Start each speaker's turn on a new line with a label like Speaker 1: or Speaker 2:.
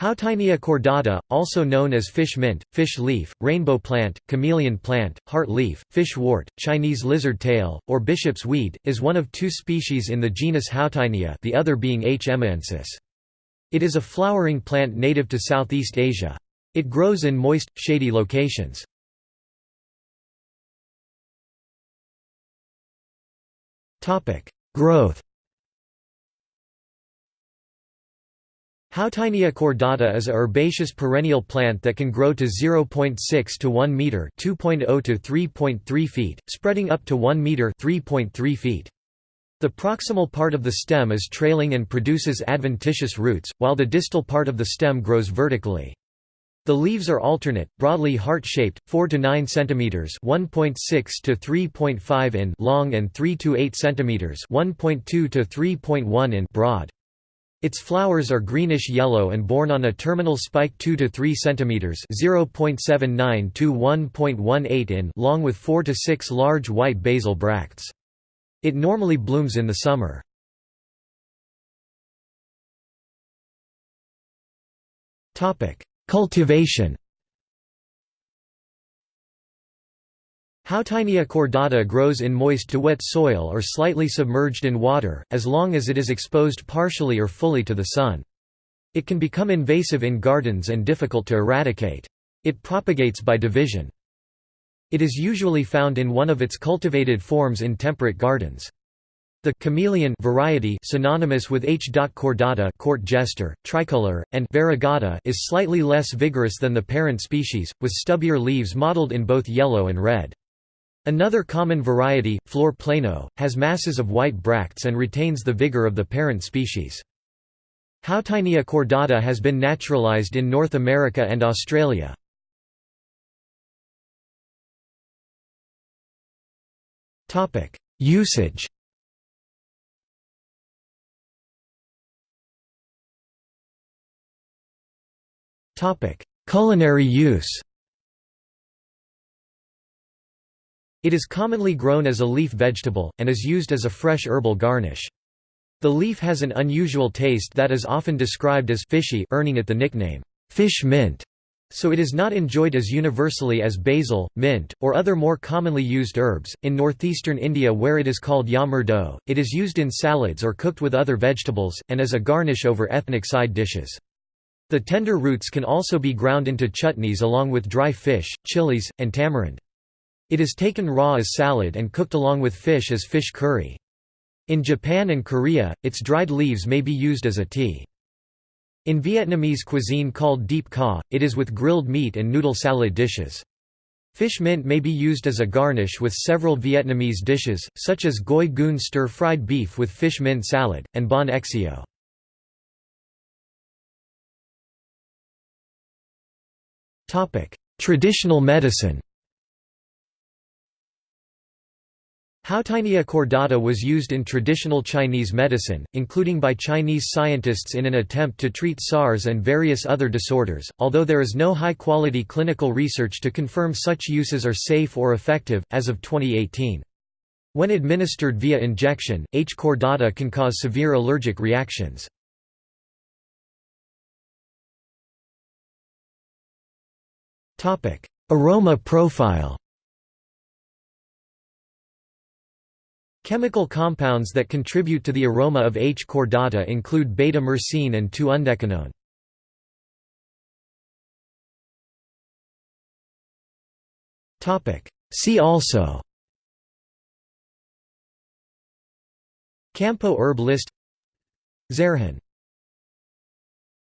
Speaker 1: Houttuynia cordata, also known as fish mint, fish leaf, rainbow plant, chameleon plant, heart leaf, fish wort, Chinese lizard tail, or bishop's weed, is one of two species in the genus Houttuynia the other being H. emeiensis. It is a flowering plant native to Southeast Asia. It grows in moist, shady locations. Growth Houttuynia cordata is a herbaceous perennial plant that can grow to 0.6 to 1 meter (2.0 to 3.3 feet), spreading up to 1 meter (3.3 feet). The proximal part of the stem is trailing and produces adventitious roots, while the distal part of the stem grows vertically. The leaves are alternate, broadly heart-shaped, 4 to 9 cm (1.6 to 3.5 in) long and 3 to 8 cm (1.2 to 3.1 in) broad. Its flowers are greenish-yellow and borne on a terminal spike 2 to 3 cm (0.79 to 1.18 in) long with 4 to 6 large white basal bracts. It normally blooms in the summer. Topic: Cultivation Houttuynia cordata grows in moist to wet soil or slightly submerged in water, as long as it is exposed partially or fully to the sun. It can become invasive in gardens and difficult to eradicate. It propagates by division. It is usually found in one of its cultivated forms in temperate gardens. The chameleon variety synonymous with H. cordata court jester, tricolor, and variegata is slightly less vigorous than the parent species, with stubbier leaves mottled in both yellow and red. Another common variety, Flore Pleno, has masses of white bracts and retains the vigor of the parent species. Houttuynia cordata has been naturalized in North America and Australia. Usage Culinary use It is commonly grown as a leaf vegetable, and is used as a fresh herbal garnish. The leaf has an unusual taste that is often described as fishy earning it the nickname, fish mint, so it is not enjoyed as universally as basil, mint, or other more commonly used herbs. In northeastern India, where it is called yamurdo, it is used in salads or cooked with other vegetables, and as a garnish over ethnic side dishes. The tender roots can also be ground into chutneys along with dry fish, chilies, and tamarind. It is taken raw as salad and cooked along with fish as fish curry. In Japan and Korea, its dried leaves may be used as a tea. In Vietnamese cuisine called diếp cá, it is with grilled meat and noodle salad dishes. Fish mint may be used as a garnish with several Vietnamese dishes, such as gỏi cuốn stir-fried beef with fish mint salad, and bánh xèo. Traditional medicine Houttuynia cordata was used in traditional Chinese medicine, including by Chinese scientists in an attempt to treat SARS and various other disorders, although there is no high-quality clinical research to confirm such uses are safe or effective, as of 2018. When administered via injection, H. cordata can cause severe allergic reactions. Aroma profile Chemical compounds that contribute to the aroma of H. cordata include beta-myrcene and 2-undecanone. See also Kampo herb list Zerhan